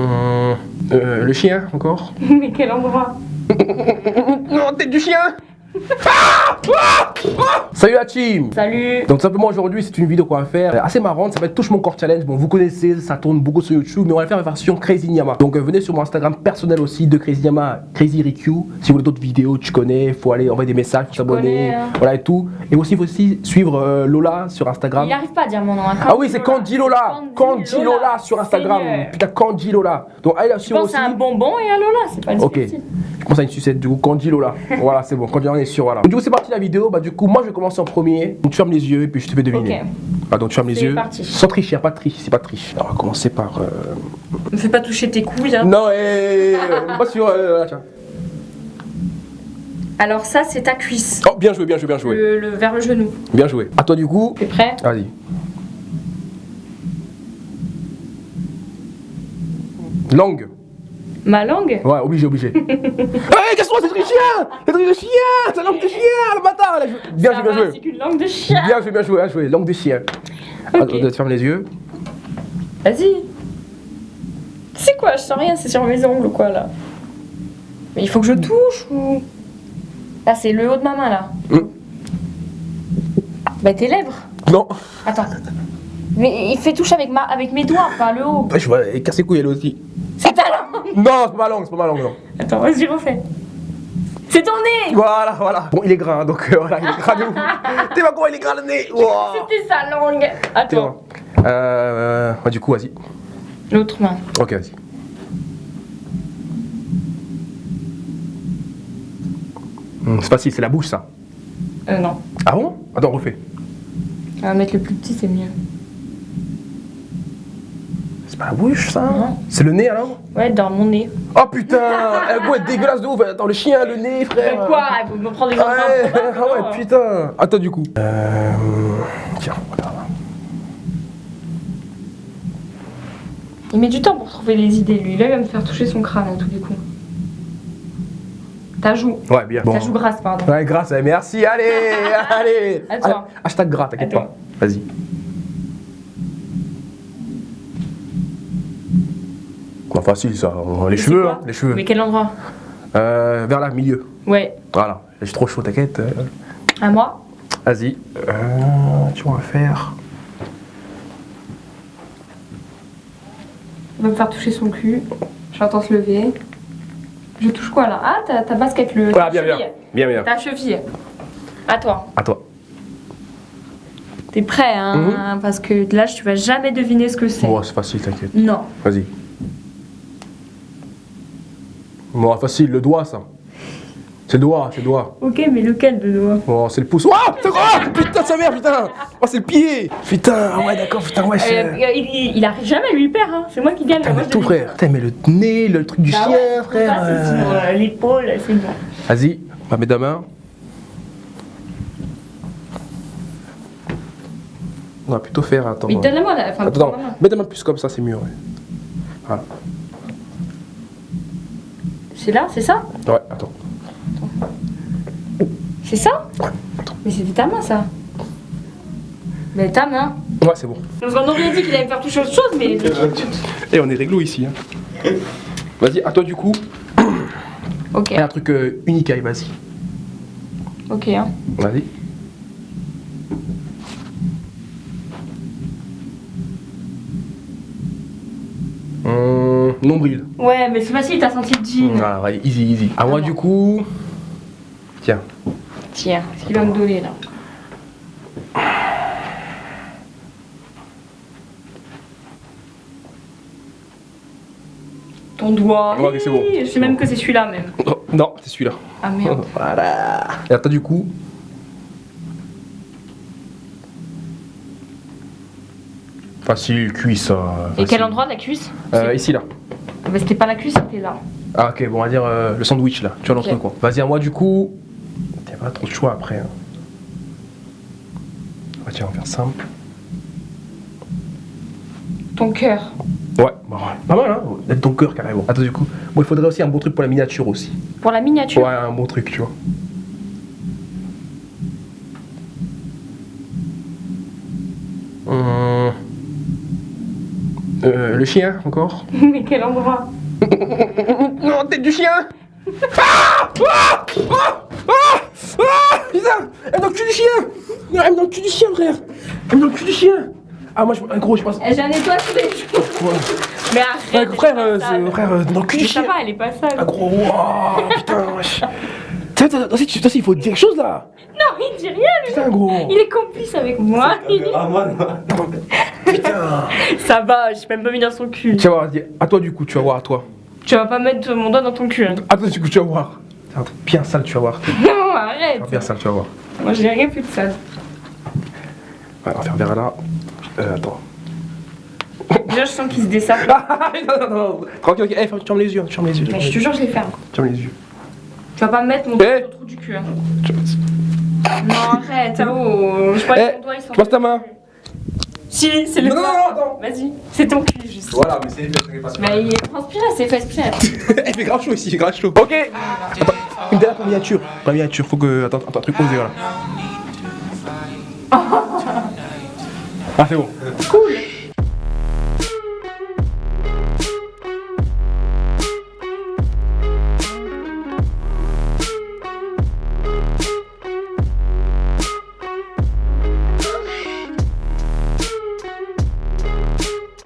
Hum, euh, le chien, encore Mais quel endroit? Non, tête du chien Salut la team Salut Donc simplement aujourd'hui c'est une vidéo qu'on va faire euh, assez marrante, ça va être touche mon corps challenge. Bon vous connaissez, ça tourne beaucoup sur YouTube, mais on va faire en version Crazy Nyama. Donc euh, venez sur mon Instagram personnel aussi de Crazy Nyama, Crazy Riku. Si vous voulez d'autres vidéos, tu connais, faut aller envoyer des messages, faut s'abonner, hein. voilà et tout. Et aussi il faut aussi suivre euh, Lola sur Instagram. Il arrive pas à dire mon nom. hein. Ah oui c'est Candy Lola, Candy Lola sur Instagram. Putain Candy Lola. Donc allez la Je suivre pense aussi. à un bonbon et à Lola, c'est pas Ok. difficile. Pense à une sucette du coup, Candy Lola. voilà, c'est bon, Candy on est sûr, voilà. Du coup, c'est parti la vidéo. Bah, du coup, moi je vais commencer en premier. Donc, tu fermes les yeux et puis je te fais deviner. Ok. Ah, donc, tu fermes les yeux. parti. Sans tricher, a pas de triche, c'est pas de triche. Alors, on va commencer par. euh, Me fais pas toucher tes couilles. Hein. Non, eh, euh, pas sur. euh, là, tiens. Alors, ça, c'est ta cuisse. Oh, bien joué, bien joué, bien joué. Le, le- vers le genou. Bien joué. À toi, du coup. T'es prêt? Vas-y. Langue. Ma langue? Ouais, obligé, obligé. hey, casse-toi, c'est le chien C'est le chien C'est la langue de chien, le bâtard. Bien joué, bien joué. C'est qu'une langue de chien. Bien joué, bien joué, bien joué. Langue de chien. Ok. Attends, tu fermes les yeux. Vas-y. C'est quoi Je sens rien, c'est sur mes ongles ou quoi là? Mais il faut que je touche ou? Là, c'est le haut de ma main là. Hmm. Bah, tes lèvres. Non. Attends. Mais il fait touche avec, ma... avec mes doigts, pas le haut. Ouais, je vois, casse les couilles elle aussi. C'est ta langue Non, c'est pas ma langue, c'est pas ma langue, non. Attends, vas-y, refais. C'est ton nez Voilà, voilà. Bon, il est gras, hein, donc euh, voilà, il est gras de ouf. T'es pas quoi, il est gras le nez. Wow. C'était sa langue Attends. Euh, ouais, du coup, vas-y. l'autre main. Ok, vas-y. Hmm, c'est facile, c'est la bouche ça. Euh, non. Ah bon? Attends, refais. On va mettre le plus petit, c'est mieux. C'est pas la bouche ça Non. C'est le nez alors Ouais, dans mon nez. Oh putain Elle goûte dégueulasse de ouf. Attends, le chien, le nez, frère. Mais quoi Il faut me prendre des Ouais, empreintes. ah ouais, putain. Attends, du coup. Euh. Tiens, regarde. Il met du temps pour trouver les idées, lui. Là, il va me faire toucher son crâne, en tous les coups. Ta joue. Ouais, bien. Ta joue grasse, pardon. Ouais, grâce, eh, merci, allez, allez. À. Ah, Hashtag gras, t'inquiète À pas. Vas-y. Bah, facile ça, les cheveux, quoi hein, les cheveux. Mais quel endroit? Euh, vers là, milieu. Ouais. Voilà, j'ai trop chaud, t'inquiète. À moi? Vas-y. Euh, tu vas faire. Il va me faire toucher son cul. J'entends se lever. Je touche quoi là? Ah, ta, ta basket, le. Voilà, ta bien, bien. cheville. Bien, bien. Ta cheville. À toi. À toi. T'es prêt, hein Parce que là, tu vas jamais deviner ce que c'est. Bon, c'est facile, t'inquiète. Non. Vas-y. Bon, facile, le doigt, ça. C'est le doigt, c'est le doigt. Ok, mais lequel de doigt Oh, c'est le pouce. Oh, c'est oh, putain, sa mère, putain. Oh, c'est le pied. Putain, ah ouais, d'accord, putain, ouais. Euh, il, il- il arrive jamais, lui, il perd. Hein. C'est moi qui gagne. Putain, mais tout, frère. Putain, mais le nez, le truc du Bah chien, ouais, frère. euh. euh, l'épaule, c'est bon. Vas-y, on va mettre la main. On va plutôt faire, attends. Mais donne-moi la. Enfin, Attends, main. mets ta main plus comme ça, c'est mieux, ouais. Voilà. C'est là, c'est ça Ouais, attends. C'est ça Ouais, attends. Mais c'était ta main, ça. Mais ta main. Ouais, c'est bon. Parce qu'on aurait dit qu'il allait me faire toucher autre chose, mais. Et on est réglo ici. Hein. Vas-y, à toi du coup. Ok, Et un truc euh, unique, allez, vas-y. ok. Hein. Vas-y. Nombril. Ouais, mais c'est facile, t'as senti le jean. Ah, ouais, easy, easy. À moi Ah du coup. Tiens. Tiens, ce qu'il va me donner là. Ton doigt. Ouais, c'est bon. Je sais même que c'est celui-là même. Oh, non, c'est celui-là. Ah merde. Voilà. Et à toi du coup. Facile, cuisse. euh, Et quel endroit de la cuisse? Euh, Ici là. Ah bah, C'était pas la cuisse, c'était là. Ah ok, bon on va dire euh, le sandwich là, tu vois l'autre Ok. quoi. Vas-y à moi du coup. T'as pas trop de choix après. Hein. Ah, tiens, on va faire simple. Ton cœur. Ouais, bah, pas mal hein, d'être ton cœur carrément. Attends du coup, bon il faudrait aussi un bon truc pour la miniature aussi. Pour la miniature. Ouais, un bon truc, tu vois. Euh, le chien, encore. Mais quel endroit Non, tête du chien Ah Ah Ah Ah Ah Putain Elle dans le cul du chien Elle est dans le cul du chien, frère Elle est dans le cul du chien Ah, moi, je, ah, gros, je pense... J'ai un nettoie tous les jours. Ouais. Mais Ouais, arrête. frère, elle est euh, pas c'est- frère, euh, dans le cul du ça chien va, elle est pas sale. Ah, gros, waouh, putain, wesh Tiens, toi, il faut dire quelque chose, là il dit rien, lui. Putain, gros Il est complice avec moi. Putain Ça va, j'ai même pas mis dans son cul. Tu vas voir, dis- à toi, du coup, tu vas voir, à toi. Tu vas pas mettre mon doigt dans ton cul. hein. À toi, du coup, tu vas voir. C'est un truc bien sale, tu vas voir. Non, arrête. Bien sale, tu vas voir. Moi, j'ai rien fait de ça. Ouais, on va faire vers là. Euh, attends. Déjà, je sens qu'il se dessape. Ah, non, non, non. Tranquille, ok. Eh, ferme- tu fermes les yeux, tu fermes les yeux. tu Mais je te les yeux. jure, je les ferme. Tu fermes les yeux. Tu vas pas me mettre mon doigt Eh. dans le trou du cul. hein. Non, arrête. Oh, je crois Eh, que mon doigt, il sort. tu passes ta main. Si, c'est le Non, non, non, attends. Vas-y, c'est ton cul, juste. Voilà, mais c'est fait, pas Mais il est transpiré, c'est fait exprès. Il fait grave chaud ici, il fait grave chaud. Ok Attends, Une dernière la miniature, faut que. Attends, attends, un truc osé, voilà. Ah, c'est bon. Cool.